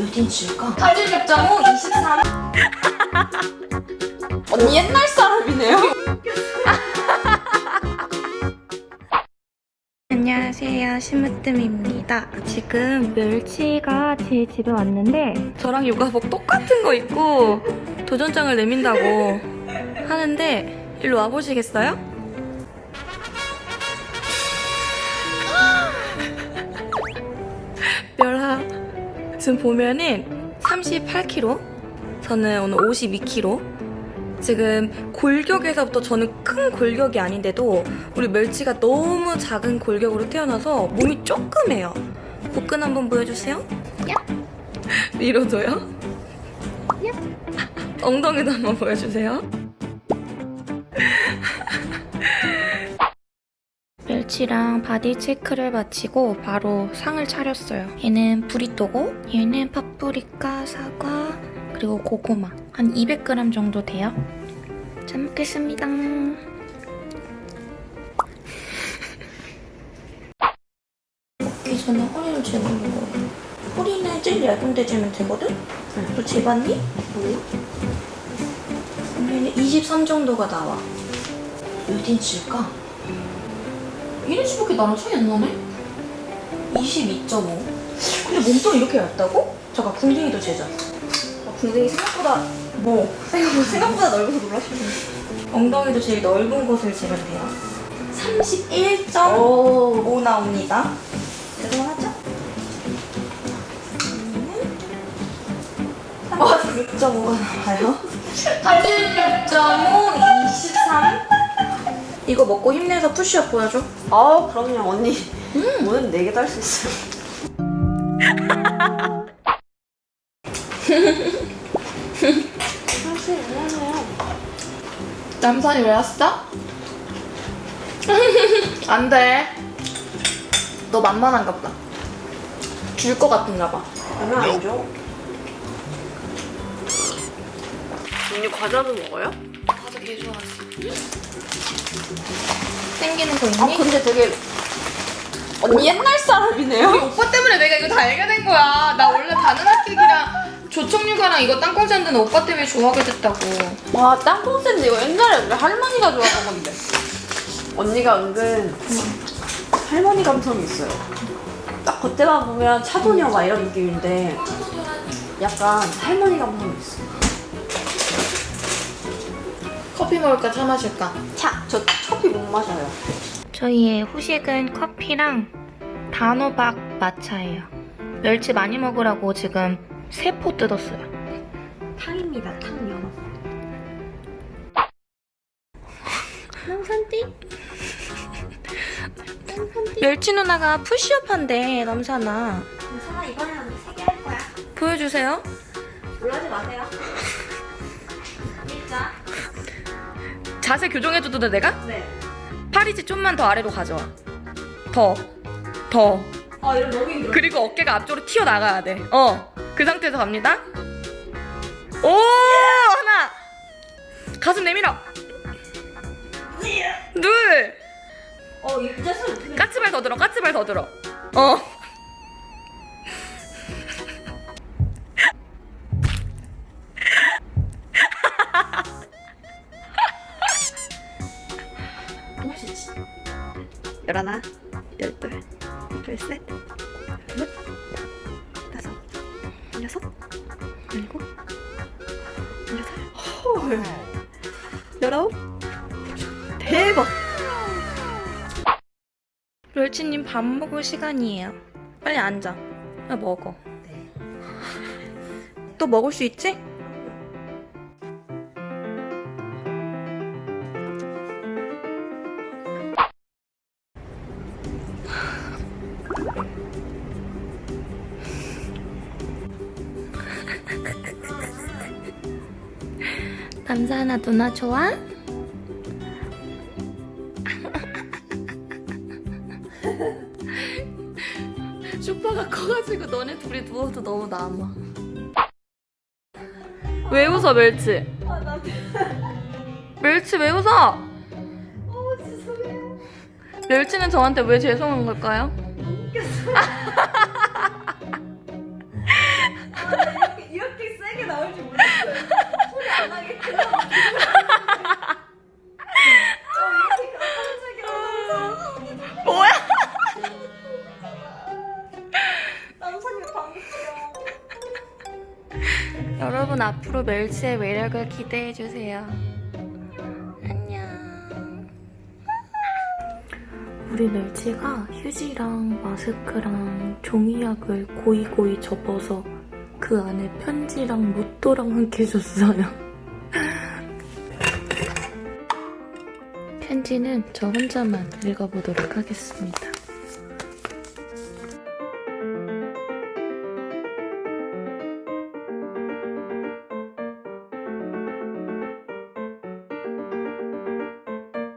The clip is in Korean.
몇 인치일까? 86.5, 23. 언니 옛날 사람이네요. 안녕하세요 심으뜸입니다 지금 멸치가 제 집에 왔는데 저랑 요가복 똑같은 거 입고 도전장을 내민다고 하는데 일로 와보시겠어요? 지금 보면은 38kg 저는 오늘 52kg 지금 골격에서부터 저는 큰 골격이 아닌데도 우리 멸치가 너무 작은 골격으로 태어나서 몸이 조그매요. 복근 한번 보여주세요. 위로도요. 엉덩이도 한번 보여주세요. 멸치랑 body check를 마치고 바로 상을 차렸어요. 얘는 브리또고 얘는 파프리카, 사과, 그리고 고구마. 한 200g 정도 돼요. 잘 먹겠습니다. 먹기 전에 허리를 재보는 거예요. 허리는 제일 얇은 데 재면 되거든? 너 재봤니? 그러면 23 정도가 나와. 몇 인치일까? 1인치밖에 나랑 차이 안 나네? 22.5. 근데 몸통 이렇게 얇다고? 잠깐, 궁둥이도 재자. 아, 궁둥이 생각보다 뭐 생각보다, 생각보다 넓어서 놀랐어요. 엉덩이도 제일 넓은 곳을 재면 돼요. 31.5 나옵니다. 대단하죠? 와, 6.5가 나와요. 86.5, 23. 이거 먹고 힘내서 푸시업 보여줘. 아, 그럼요, 언니. 뭐든 4개도 할수 있어요. 사실 미안해요. 남산이 왜 왔어? 안 돼. 너 만만한가 보다. 줄 것 같은가 봐. 얼마 안 줘? 언니 과자도 먹어요? 개 좋아하지. 땡기는 거 있니? 아, 근데 되게 언니 옛날 사람이네요. 우리 오빠 때문에 내가 이거 다 알게 된 거야. 나 원래 바나나케이크랑 조청유과랑 이거 땅콩 샌드는 오빠 때문에 좋아하게 됐다고. 와, 땅콩 샌드 이거 옛날에 우리 할머니가 좋아하던 건데. 언니가 은근 할머니 감성이 있어요. 딱 겉에만 보면 차도녀 막 이런 느낌인데 약간 할머니 감성이 있어. 커피 먹을까 차 마실까? 차, 저 커피 못 마셔요. 저희의 후식은 커피랑 단호박 마차예요. 멸치 많이 먹으라고 지금 세 포 뜯었어요. 탕입니다, 탕 연어. 멸치 누나가 푸시업 한대, 남산아. 괜찮아, 이번에 언니 세개 할 거야. 보여주세요. 놀라지 마세요. 일자. 자세 교정해줘도 돼, 내가? 네. 팔이지 좀만 더 아래로 가져와. 더. 더. 아, 이거 너무 힘들어. 그리고 어깨가 앞쪽으로 튀어나가야 돼. 어. 그 상태에서 갑니다. 오! 하나! 가슴 내밀어. 둘! 어, 일자 소리 어떻게 까치발 더 들어, 까치발 더 들어. 어. 열하나, 열둘, 열셋, 열넷, 다섯, 열여섯, 열일곱, 열여덟, 헐, 열아홉, 대박! 멸치님 밥 먹을 시간이에요. 빨리 앉아. 야, 먹어. 또 먹을 수 있지? 남자나 누나 좋아? 슈퍼가 커가지고 너네 둘이 누워도 너무 남아. 왜 웃어 멸치? 멸치 왜 웃어? 멸치는 저한테 왜 죄송한 걸까요? 여러분 앞으로 멸치의 매력을 기대해 주세요. 안녕. 우리 멸치가 휴지랑 마스크랑 종이약을 고이고이 접어서 그 안에 편지랑 로또랑 함께 줬어요. 편지는 저 혼자만 읽어보도록 하겠습니다.